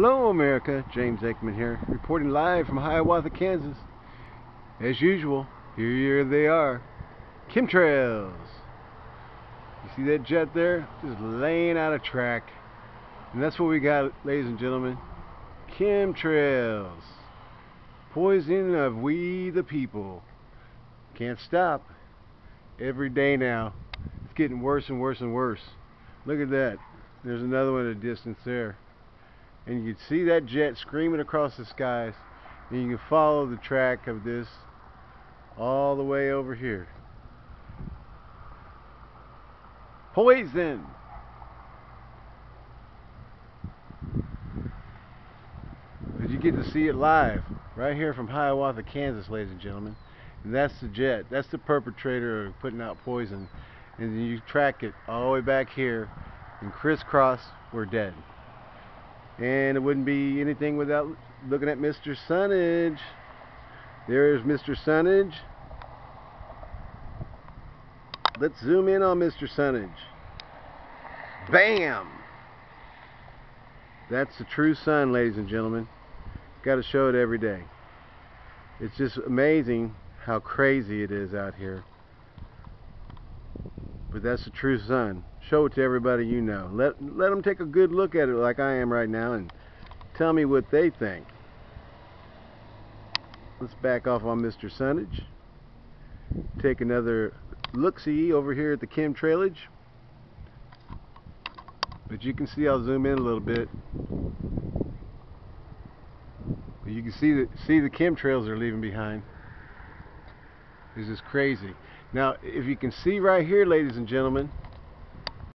Hello America, James Aikman here, reporting live from Hiawatha, Kansas. As usual, here they are, chemtrails. You see that jet there? Just laying out a track. And that's what we got, ladies and gentlemen. Chemtrails. Poison of we the people. Can't stop. Every day now. It's getting worse and worse and worse. Look at that. There's another one at a distance there and you can see that jet screaming across the skies. And you can follow the track of this all the way over here. Poison! But you get to see it live? Right here from Hiawatha Kansas ladies and gentlemen. And that's the jet. That's the perpetrator of putting out poison. And you track it all the way back here and crisscross we're dead and it wouldn't be anything without looking at Mr. Sunnage. There's Mr. Sunnage. Let's zoom in on Mr. Sunnage. Bam! That's the true sun, ladies and gentlemen. Got to show it every day. It's just amazing how crazy it is out here. But that's the true sun show it to everybody you know. Let, let them take a good look at it like I am right now and tell me what they think. Let's back off on Mr. Sunnage. Take another look-see over here at the chemtrailage. But you can see I'll zoom in a little bit. But you can see the, see the chemtrails they're leaving behind. This is crazy. Now, if you can see right here, ladies and gentlemen,